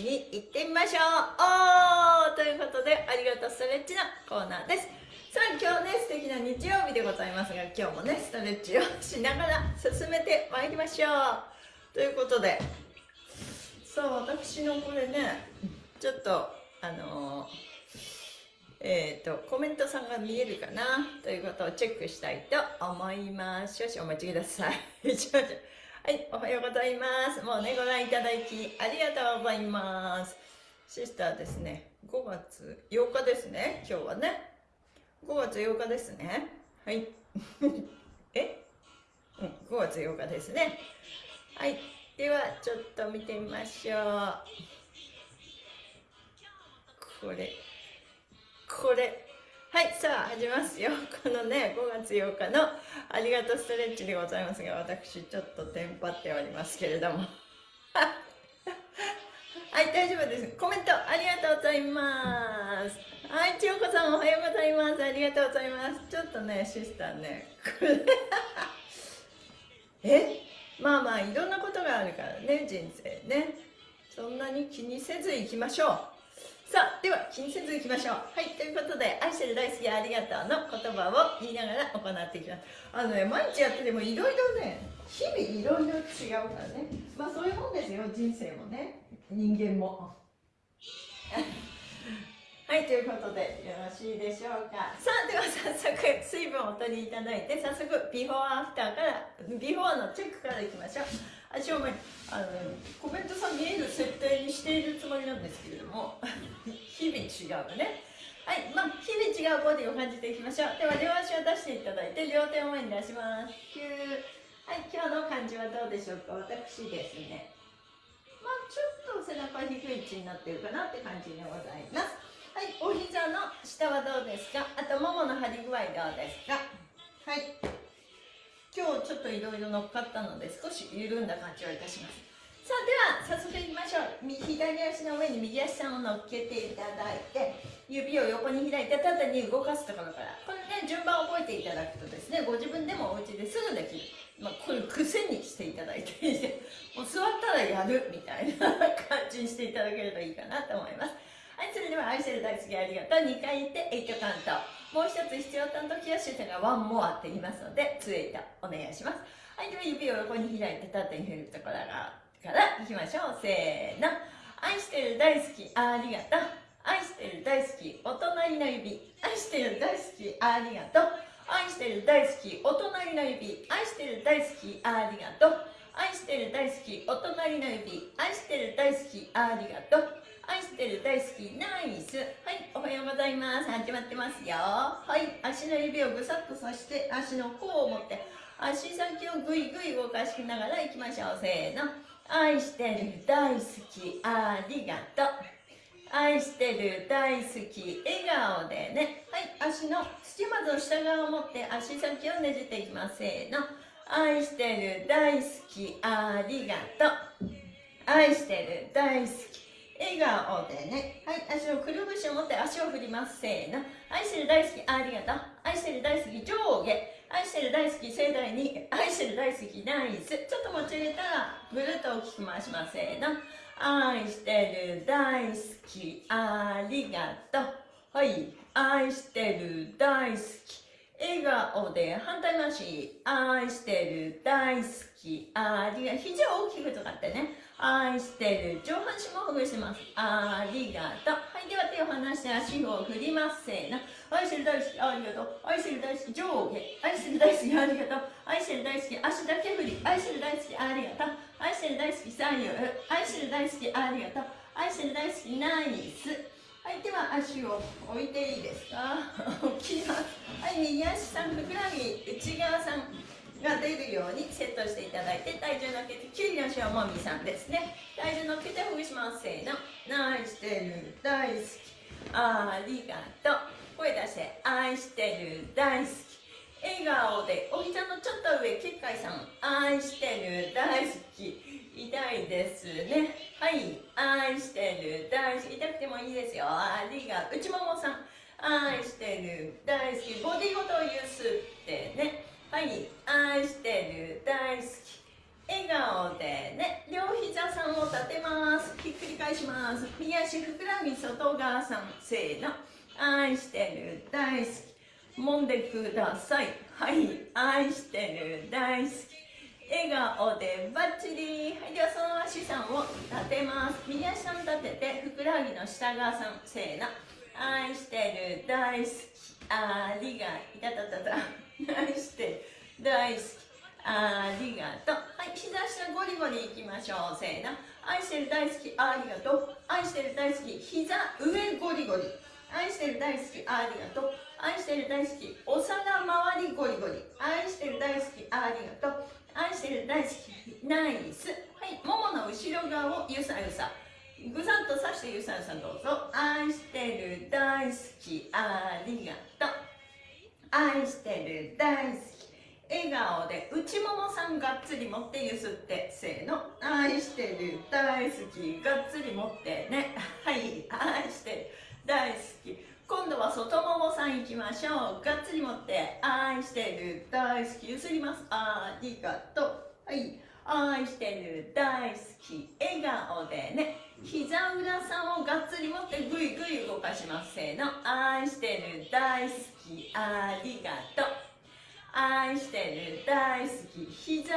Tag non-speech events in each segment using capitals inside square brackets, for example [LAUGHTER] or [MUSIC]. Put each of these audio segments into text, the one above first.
にいってみましょう。おーということでありがとうストレッチのコーナーです。さあ今日ね素敵な日曜日でございますが今日もねストレッチをしながら進めてまいりましょう。ということでさあ私のこれねちょっとあのーえーと、コメントさんが見えるかな？ということをチェックしたいと思います。少々お待ちください。[LAUGHS] はいおはようございます。もうねご覧いただきありがとうございます。シスターですね。5月8日ですね。今日はね。5月8日ですね。はい。[LAUGHS] え？うん5月8日ですね。はい。ではちょっと見てみましょう。これこれ。はいさあ始めますよ。このね5月8日のありがとうストレッチでございますが私ちょっとテンパっておりますけれども。[LAUGHS] はい大丈夫です。コメントありがとうございます。はい千代子さんおはようございます。ありがとうございます。ちょっとねシスターね [LAUGHS] え？まあまあいろんなことがあるからね人生ね。そんなに気にせずいきましょう。さあでは気にせずいきましょう。はいということで「愛してる大好きありがとう」の言葉を言いながら行っていきます。あのね毎日やっててもいろいろね日々いろいろ違うからね。まあそういうもんですよ人生もね。人間も。[LAUGHS] はいということでよろしいでしょうか。さあでは早速水分をお取りいただいて早速ビフォーアフターからビフォーのチェックからいきましょう。私はあのコメントさん見える設定にしているつもりなんですけれども [LAUGHS] 日々違うね。はいまあ日々違うボディを感じていきましょう。では両足を出していただいて両手を前に出します。はい今日の感じはどうでしょうか？私ですね。まあちょっと背中低い位置になってるかなって感じでございます。はいお膝の下はどうですか？あとももの張り具合どうですか？はい。今日ちょっといろいろ乗っかったので少し緩んだ感じをいたします。さあでは早速いきましょう。左足の上に右足さんを乗っけていただいて指を横に開いて縦に動かすところから。これね順番を覚えていただくとですねご自分でもお家ですぐできる、まあ、これ癖にしていただいてもう座ったらやるみたいな感じにしていただければいいかなと思います。はいそれでは愛してる大好きありがとう。2回言って8カウント。もう一つ必要担当キャッシュがワンモアって言いますので2エイトお願いします。はいでは指を横に開いて縦に振るところからいきましょうせーの。愛してる大好きありがとう。愛してる大好きお隣の指。愛してる大好きありがとう。愛してる大好きお隣の指。愛してる大好きありがとう。愛してる大好きお隣の指。愛してる大好きありがとう。愛してる大好きナイス。はいおはようございます。始まってますよ。はい足の指をぐさっとさして足の甲を持って足先をぐいぐい動かしながらいきましょう。せーの。愛してる大好き。ありがとう。愛してる大好き。笑顔でね。はい足の土まず下側を持って足先をねじっていきます。せーの。愛してる大好き。ありがとう。愛してる大好き。笑顔でね。はい足をくるぶしを持って足を振ります。せーの。愛してる大好きありがとう。愛してる大好き上下。愛してる大好き盛大に。愛してる大好きナイス。ちょっと持ち上げたらぐるっと大きく回します。せーの。愛してる大好きありがとう。はい。愛してる大好き笑顔で反対回し。愛してる大好きありがとう。肘を大きく使ってね。愛してる上半身もほぐします。ありがとう。はいでは手を離して足を振りますせーの愛してる大好きありがとう。愛してる大好き上下。愛してる大好きありがとう。愛してる大好き足だけ振り。愛してる大好きありがとう。愛してる大好き左右愛してる大好きありがとう。愛してる大好きナイス。はいでは足を置いていいですか？[LAUGHS] 置きます。はい右足さんふくらはぎ内側さん。が出るようにセットしていただいて体重乗っけてキュウリの塩もみさんですね。体重乗っけてほぐしますせーの愛してる大好き。ありがとう。声出して愛してる大好き。笑顔でお膝のちょっと上結界さん愛してる大好き。痛いですね。はい愛してる大好き。痛くてもいいですよ。ありがとう。内ももさん愛してる大好き。ボディごとゆすってねはい愛してる大好き笑顔でね両膝さんを立てますひっくり返します右足ふくらはぎ外側さんせーの。愛してる大好き。揉んでください。はい愛してる大好き。笑顔でバッチリ。はいではその足さんを立てます。右足さん立ててふくらはぎの下側さんせーの。愛してる大好き。ありがいたたたた。愛してる大好き。ありがとう。はい、膝下ゴリゴリいきましょう。せーの。愛してる大好き、ありがとう。愛してる大好き、膝上ゴリゴリ。愛してる大好き、ありがとう。愛してる大好き、お皿周りゴリゴリ。愛してる大好き、ありがとう。愛してる大好き、ナイス。はい、ももの後ろ側をゆさゆさ。ぐさっとさしてゆさゆさどうぞ。愛してる大好き、ありがとう。愛してる大好き。笑顔で内ももさんがっつり持ってゆすってせーの。愛してる。大好き。がっつり持ってね。はい。愛してる。大好き。今度は外ももさんいきましょう。がっつり持って愛してる。大好き。ゆすります。ありがと。うはい。愛してる。大好き。笑顔でね。膝裏さんをがっつり持ってぐいぐい動かします。せーの。愛してる。大好き。ありがと。う愛してる大好き膝。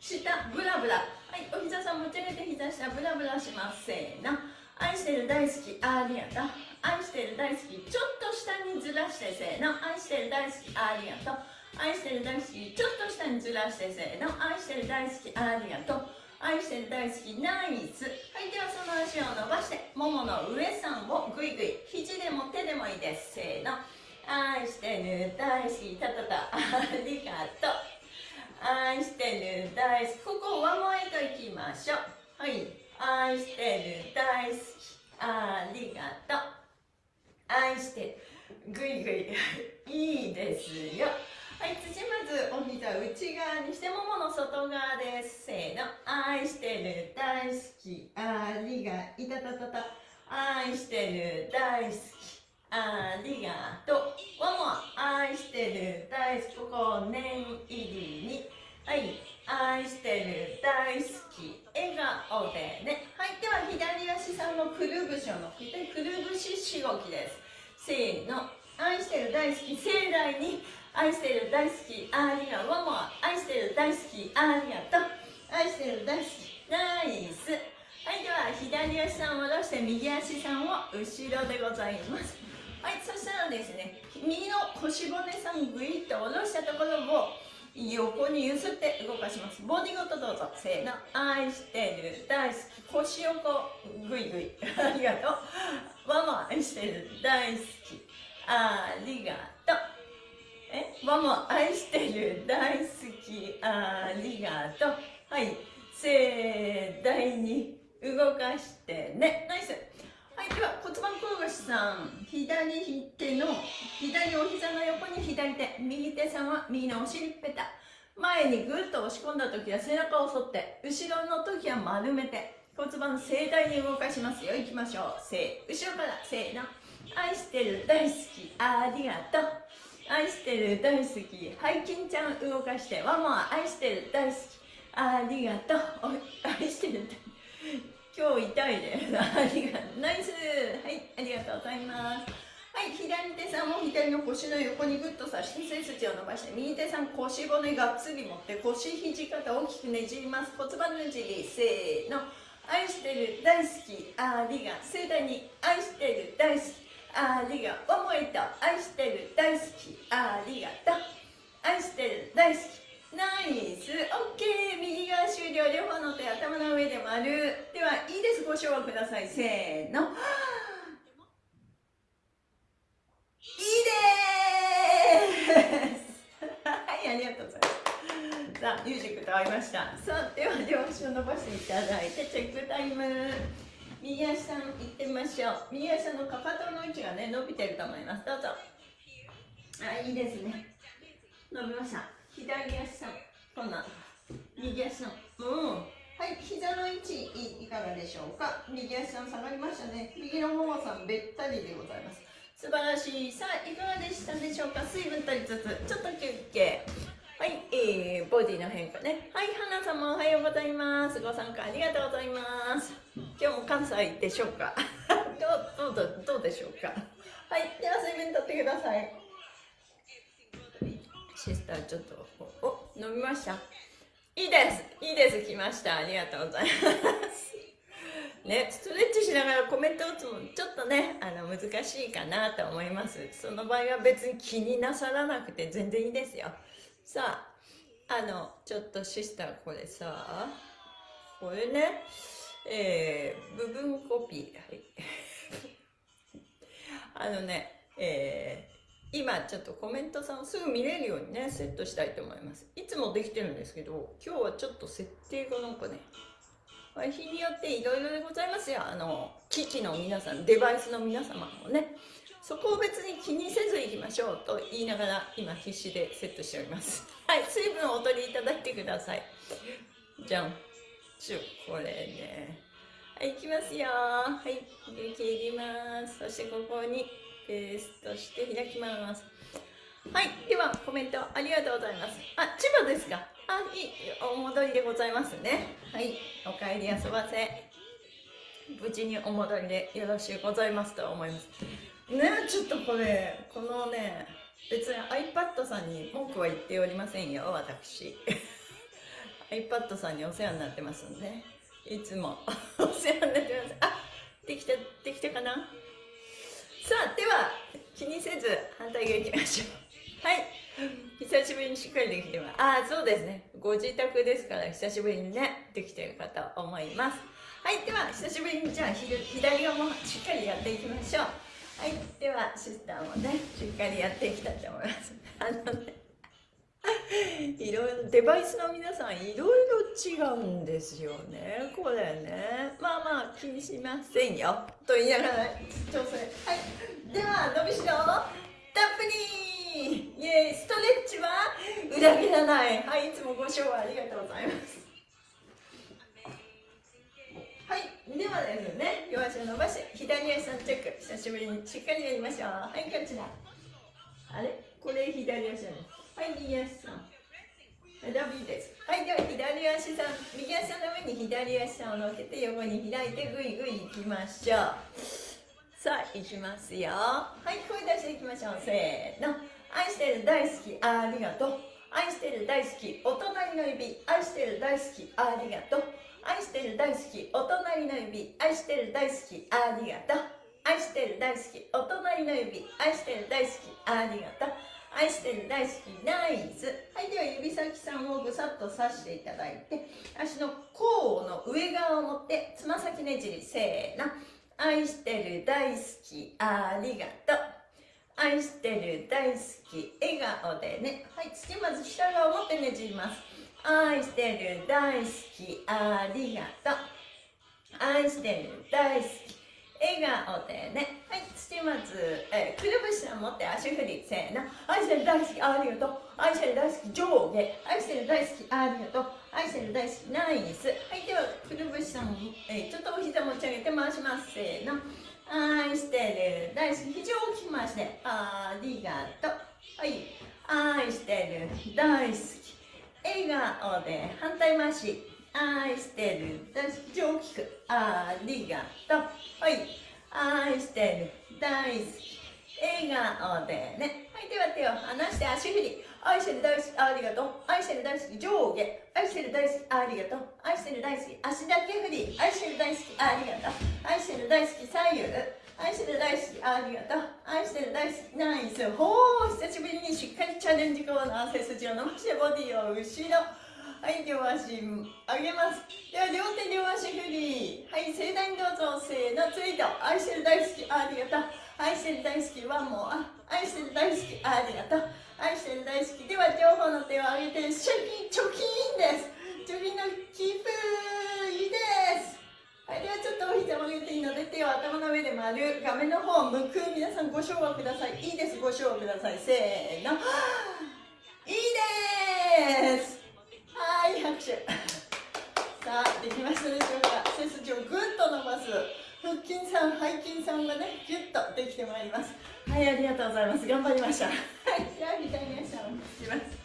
下ブラブラ。はいお膝さん持ち上げて膝下ブラブラしますせーの愛してる大好きありがとう愛してる大好きちょっと下にずらしてせーの。愛してる大好きありがと。う愛してる大好きちょっと下にずらしてせーの。愛してる大好きありがと。う愛してる大好きナイスはいではその足を伸ばしてももの上さんをぐいぐい肘でも手でもいいです。せーの。愛してる大好きたたた。[LAUGHS] ありがとう。愛してる大好き。ここワンモエといきましょう。はい。愛してる大好き。ありがとう。愛してぐいぐいいいですよ。はい。土まずお膝内側にしてももの外側ですせーの。愛してる大好き。ありがいたたたた。愛してる大好き。ありがとう。ワンモア、愛してる、大好き。ここ、念入りに。はい、愛してる、大好き。笑顔でね。はい、では左足さんのくるぶしを乗っけて、くるぶししごきです。せーの。愛してる、大好き。盛大に。愛してる、大好き。ありがとう。ワンモア、愛してる、大好き。ありがとう。愛してる、大好き。ナイス。はい、では左足さんを下ろして右足さんを後ろでございます。はいそしたらですね右の腰骨さんグイッと下ろしたところを横に揺すって動かします。ボディごとどうぞ。せーの。愛してる大好き。腰横グイグイ。ありがとう。ママ愛してる。大好き。ありがとう。え？ママ愛してる。大好き。ありがとう。はい。盛大に動かしてね。ナイス。はい、では骨盤転がしさん左手の左お膝の横に左手右手さんは右のお尻ペタ。前にぐっと押し込んだ時は背中を反って後ろの時は丸めて骨盤盛大に動かしますよ。いきましょう。せ後ろからせーの。愛してる大好きありがとう。愛してる大好き。はい金ちゃん動かしてワンモア。愛してる大好きありがとう。愛してる大好き。今日痛いです。ありがとう。ナイス。はい、ありがとうございます。はい、左手さんも左の腰の横にグッとさして背筋を伸ばして右手さん腰骨がっつり持って腰肘肩大きくねじります。骨盤ねじりせーの。愛してる大好き。ありが盛大に愛してる大好き。ありが思えた愛してる大好き。ありがと愛してる大好き。ナイス。オッケー。右側終了。両方の手頭の上で丸。ではいいです。ご唱和ください。せーの。いいです。はいありがとうございます。さあミュージックと合いました。さあでは両足を伸ばしていただいてチェックタイム。右足さん行ってみましょう。右足のかかとの位置がね伸びてると思います。どうぞ。あいいですね。伸びました。左足さんこんな？右足さん。うん。はい膝の位置いかがでしょうか？右足さん下がりましたね。右のももさんべったりでございます素晴らしい。さあいかがでしたでしょうか？水分取りつつちょっと休憩。はい、えー、ボディの変化ね。はい、花様おはようございます。ご参加ありがとうございます。今日も関西でしょうか？[LAUGHS] どう、どう、どうでしょうか？はい、では水分取ってください。シスターちょっと、お、飲みました。いいです。いいです。来ました。ありがとうございます。ね、ストレッチしながらコメント打つもちょっとねあの難しいかなと思います。その場合は別に気になさらなくて全然いいですよ。さああのちょっとシスターこれさこれねえー、部分コピー。はい。[LAUGHS] あのねえー、今ちょっとコメントさんをすぐ見れるようにねセットしたいと思います。いつもできてるんですけど今日はちょっと設定がなんかね日によっていろいろでございますよ。あの機器の皆さんデバイスの皆様もねそこを別に気にせずいきましょうと言いながら今必死でセットしております。はい水分をお取りいただいてください。じゃん。ちゅこれね。はいいきますよ。はい切ります。そしてここにペーストして開きますはいではコメントありがとうございますあ千葉ですかあ、いい、お戻りでございますね。はい、お帰りあそばせ。無事にお戻りでよろしゅうございますと思います。ね、ちょっとこれ、このね、別に iPad さんに文句は言っておりませんよ、私。[LAUGHS] iPad さんにお世話になってますんで、いつもお世話になってます。あ、できた、できたかな？さあ、では、気にせず反対側行きましょう。はい。久しぶりにしっかりできてます。ああ、そうですね。ご自宅ですから久しぶりにね、できてるかと思います。はい、では久しぶりにじゃあ左側もしっかりやっていきましょう。はい、ではシスターもね、しっかりやっていきたいと思います。あのね、いろいろ、デバイスの皆さんいろいろ違うんですよね。これね。まあまあ気にしませんよ。と言いながら調整。はい。では、伸びしろ、たっぷり。イエーイ。ストレッチは裏切らない。はいいつもご賞ありがとうございます。はい。ではですね両足を伸ばして左足さんチェック。久しぶりにしっかりやりましょう。はいこちらあれ？これ左足じゃないはい右足さん。ダビーです。はい、では左足さん、右足の上に左足さんを乗っけて横に開いてぐいぐいいきましょう。さあ、いきますよ。はい、声出していきましょう。せーの。愛してる大好きありがとう愛してる大好きお隣の指愛してる大好きありがとう愛してる大好きお隣の指愛してる大好きありがとう愛してる大好きお隣の指愛してる大好きありがとう愛してる大好きナイスはいでは指先さんをぐさっと刺していただいて足の甲の上側を持ってつま先ねじりせーの。愛してる大好きありがとう。愛してる大好き笑顔でね。はい次まず下側を持ってねじります。愛してる大好きありがとう。愛してる大好き笑顔でね。はい土まず、え、くるぶしを持って足振りせーの。愛してる大好きありがとう。愛してる大好き上下。愛してる大好きありがとう。愛してる大好きナイス。はいではくるぶしさん、えー、ちょっとお膝持ち上げて回します。せーの。愛してる大好き非常にきまして。ありがとう。はい。愛してる大好き。笑顔で反対回し。愛してる。大好き非常にくありがとうはい。愛してる大好き。笑顔でね。はいでは手を離して足振り愛してる大好きありがとう。愛してる大好き上下。愛してる大好きありがとう。愛してる大好き足だけ振り愛してる大好きありがとう。愛してる大好き左右。愛してる大好きありがとう。愛してる大好きナイス。ほー久しぶりにしっかりチャレンジコーナー背筋を伸ばしてボディを後ろ。はい両足上げます。では両手両足振り。はい盛大にどうぞ。せーのツイート愛してる大好きありがとう。愛してる大好きワンモア愛してる大好きありがとう。愛してる大好き。では両方の手を上げてシャキ貯金です。貯金のキープいいです。はいではちょっとお膝を上げていいので手を頭の上で丸画面の方を向く。皆さんご唱和ください。いいですご唱和ください。せーの。いいです。はい拍手。さあできましたでしょうか。背筋をぐっと伸ばす腹筋さん背筋さんがねギュッとできてまいります。はいありがとうございます。頑張りました。はいじゃあ左足を引きます。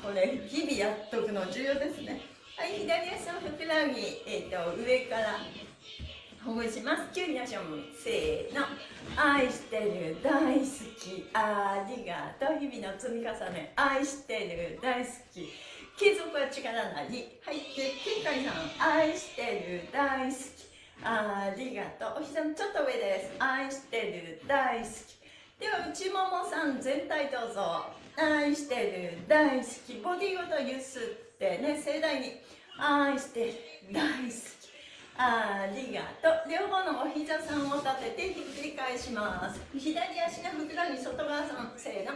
これ日々やっとくの重要ですね。はい左足のふくらはぎ、えーと、上からほぐします。キュリアションせーの。愛してる大好き。ありがとう。日々の積み重ね。愛してる大好き。継続は力なり。はい。でケンカイさん愛してる大好き。ありがとう。お膝のちょっと上です。愛してる大好き。では内ももさん全体どうぞ。愛してる大好き。ボディごとゆすってね盛大に。愛してる大好き。ありがとう。両方のお膝さんを立ててひっくり返します。左足のふくらはぎ外側さんせーの。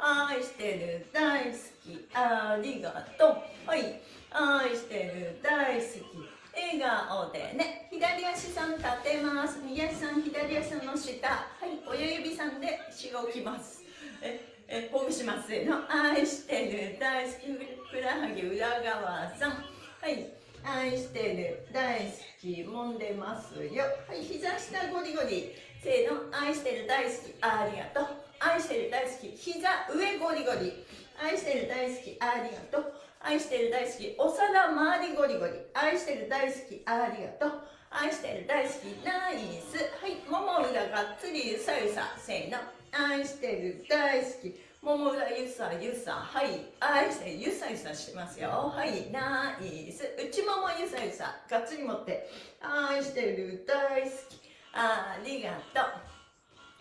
愛してる大好きありがとう。はい。愛してる大好き。笑顔でね。左足さん立てます。右足さん左足の下。はい。親指さんでしごきます。ええほぐします。せの愛してる大好きふくらはぎ裏側さん。はい。愛してる大好き揉んでますよ。はい。膝下ゴリゴリ。せーの。愛してる大好きありがとう。愛してる大好き。膝上ゴリゴリ。愛してる大好きありがとう。愛してる大好きお皿周りゴリゴリ。愛してる大好きありがとう。愛してる大好きナイス。はいもも裏がっつりゆさゆさせーの。愛してる大好きもも裏ゆさゆさ。はい愛してるゆさゆさしてますよ。はいナイス。内ももゆさゆさがっつり持って。愛してる大好きありがとう。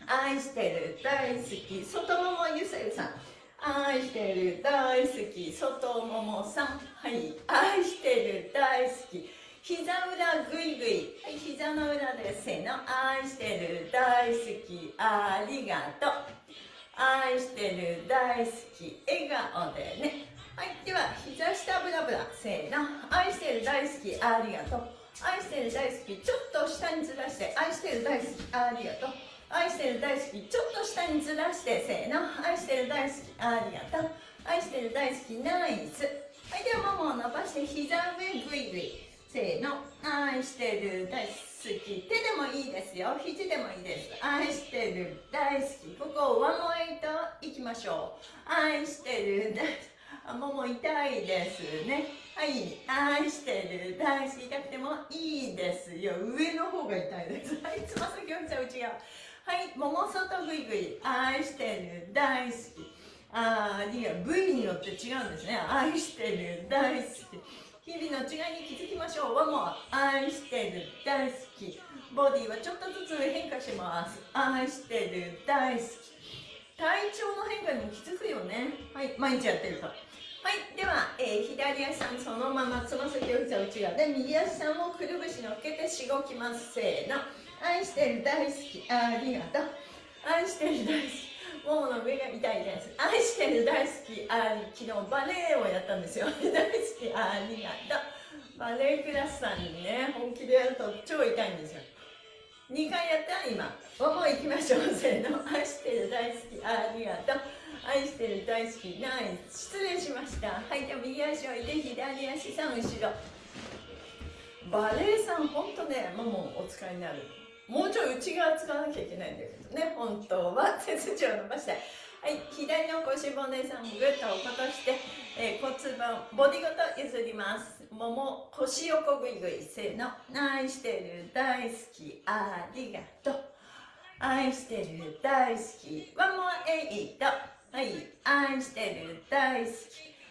愛してる大好き外ももゆさゆさん愛してる大好き外ももさん。はい愛してる大好き。膝裏ぐいぐいはい膝の裏でせの。愛してる大好きありがとう。愛してる大好き笑顔でね。はいでは膝下ブラブラせーの。愛してる大好きありがとう。愛してる大好きちょっと下にずらして愛してる大好きありがとう。愛してる大好きちょっと下にずらしてせーの。愛してる大好きありがとう。愛してる大好きナイス。はいではももを伸ばして膝上ぐいぐいせーの。愛してる大好き。手でもいいですよ。肘でもいいです。愛してる大好き。ここワンモエイトいきましょう。愛してる大好き。あもも痛いですね。はい。愛してる大好き。痛くてもいいですよ。上の方が痛いです。はいつま先を膝内側はいもも外ぐいぐい。愛してる。大好き。あーいや部位によって違うんですね。愛してる。大好き。日々の違いに気づきましょう。はもう愛してる。大好き。ボディはちょっとずつ変化します。愛してる。大好き。体調の変化にも気づくよね。はい毎日やってると。はいでは、えー、左足さんそのままつま先を膝内側で右足さんをくるぶし乗っけてしごきます。せーの。愛してる大好きありがと。う愛してる大好きももの上が痛いです。愛してる大好きあり昨日バレエをやったんですよ。大好きありがと。うバレエクラスさんにね本気でやると超痛いんですよ。2回やった今。もも行きましょうせーの。愛してる大好きありがと。う愛してる大好きナイス。失礼しました。はいでは右足を置いて左足さん後ろ。バレエさん本当ねももお使いになる。もうちょい内側使わなきゃいけないんだけどね。本当は背筋を伸ばして。はい左の腰骨さんぐっと落として、えー、骨盤ボディごと譲ります。もも腰横ぐいぐいせーの。愛してる大好き。ありがとう。愛してる大好き。ワンモアエイト。はい愛してる大好き。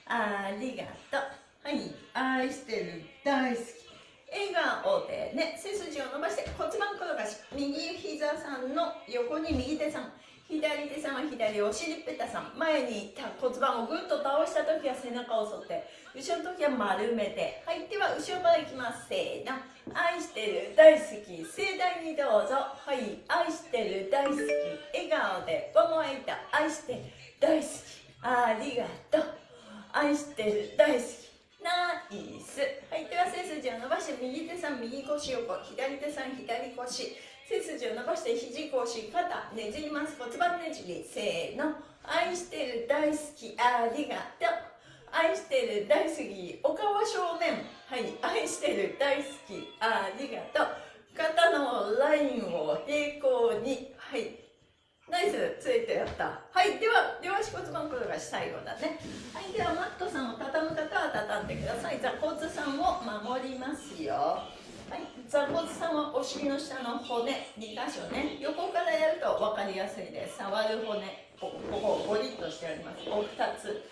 ありがとう。はい愛してる大好き。笑顔でね背筋を伸ばして骨盤転がし右膝さんの横に右手さん左手さんは左お尻ペタさん前に骨盤をぐっと倒した時は背中を反って後ろの時は丸めてはいでは後ろからいきます。せーの。愛してる大好き盛大にどうぞ。はい愛してる大好き笑顔でゴモエイタ愛してる大好きありがとう。愛してる大好き。ナイス。はいでは背筋を伸ばして右手さん右腰横左手さん左腰。背筋を伸ばして肘腰肩ねじります。骨盤ねじり。せーの。愛してる大好きありがとう。愛してる大好きお顔正面。はい。愛してる大好きありがとう。肩のラインを平行に。はい。ナイスついてやった。はいでは両足骨盤転がし最後だね。はいではマットさんを畳む方は畳んでください。座骨さんを守りますよ。はい座骨さんはお尻の下の骨2箇所ね。横からやると分かりやすいです。触る骨こここゴリッとしてあります。お二つ。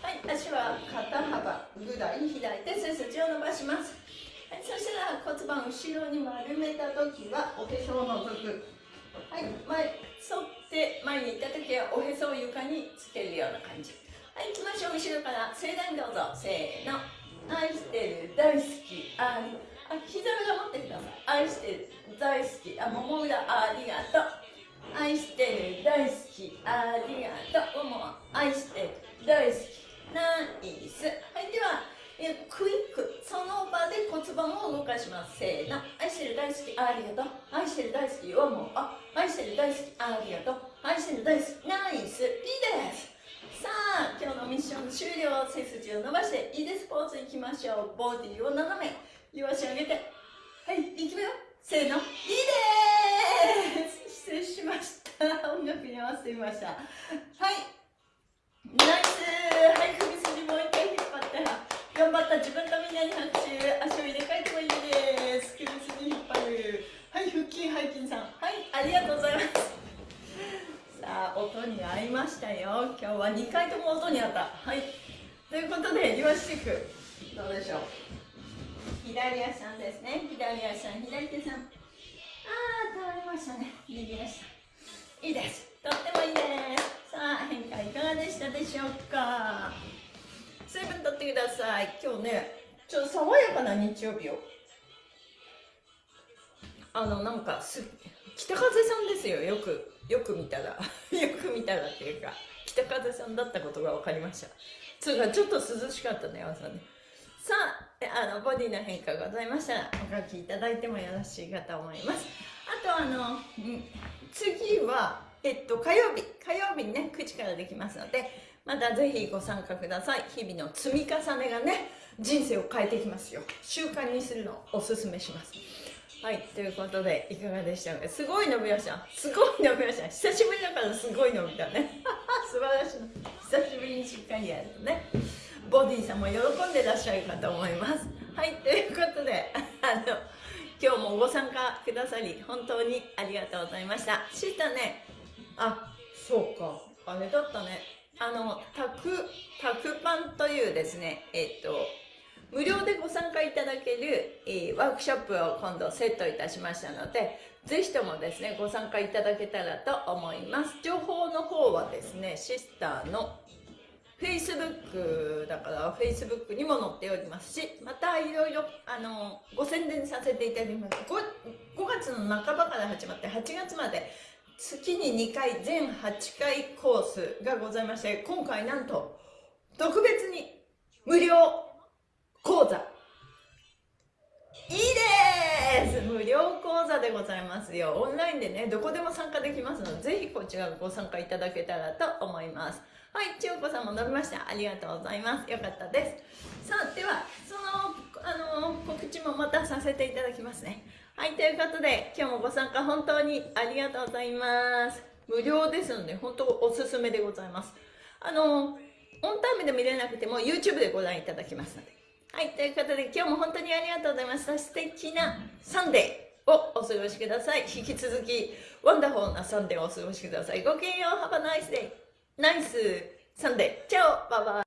はい足は肩幅ぐらい開いて背筋を伸ばします。はいそしたら骨盤後ろに丸めた時はおへそを除くはい、前、沿って前に行った時はおへそを床につけるような感じ。はい、行きましょう。後ろから盛大にどうぞ。せーの。愛してる、大好き、あり。あ、膝裏持ってください。愛してる、大好き、あ、もも裏、ありがとう。愛してる、大好き、ありがとう。もも、愛してる、大好き、ナイス。はい、では、えクイックその場で骨盤を動かします。せーの。愛してる大好きありがとう。愛してる大好きはもう。あ愛してる大好きありがとう。愛してる大好き。ナイス。いいです。さあ今日のミッション終了背筋を伸ばしていいです。ポーズいきましょう。ボディを斜め両足上げて。はいいきますよ。せーの。いいです。失礼しました。音楽に合わせてみました。はい。ナイス。はい首筋もう一回。頑張った自分とみんなに拍手足を入れ替えてもいいです。首筋引っ張る。はい腹筋背筋さん。はいありがとうございますさあ音に合いましたよ。今日は2回とも音に合った。はい。ということでリバースチェックどうでしょう？左足さんですね。左足さん左手さん。ああ倒れましたね。右足。さんいいですとってもいいですさあ変化いかがでしたでしょうか？水分取ってください。今日ねちょっと爽やかな日曜日を。あのなんかす北風さんですよ。よくよく見たら。[LAUGHS] よく見たらっていうか北風さんだったことが分かりました。それかちょっと涼しかったね朝ね。さああのボディの変化がございましたらお書きいただいてもよろしいかと思います。あとあの次はえっと火曜日。火曜日にね9時からできますのでまたぜひご参加ください。日々の積み重ねがね人生を変えてきますよ。習慣にするのをおすすめします。はいということでいかがでしたか？すごい伸びました。すごい伸びました。久しぶりだからすごい伸びたね。[LAUGHS] 素晴らしい。久しぶりにしっかりやるとねボディさんも喜んでらっしゃるかと思います。はいということで [LAUGHS] あの今日もご参加くださり本当にありがとうございました。シスタね。あそうか。あれだったね。あのタクタクパンというですねえっと無料でご参加いただける、えー、ワークショップを今度セットいたしましたのでぜひともですねご参加いただけたらと思います。情報の方はですねシスターの Facebook だから Facebook にも載っておりますしまたいろいろあのご宣伝させていただきます。5, 5月の半ばから始まって8月まで月に2回全8回コースがございまして今回なんと特別に無料講座。いいです！無料講座でございますよ。オンラインでねどこでも参加できますのでぜひこちらご参加いただけたらと思います。はい千代子さんも伸びました。ありがとうございます。よかったです。さあではそのあの告知もまたさせていただきますね。はい、ということで、今日もご参加本当にありがとうございます。無料ですので、本当おすすめでございます。あの、オンタイムで見れなくても YouTube でご覧いただきますので。はい、ということで、今日も本当にありがとうございました。素敵な Sunday をお過ごしください。引き続き、 wonderful な Sunday をお過ごしください。ごきげんよう、Have a nice day! Nice Sunday ciao bye bye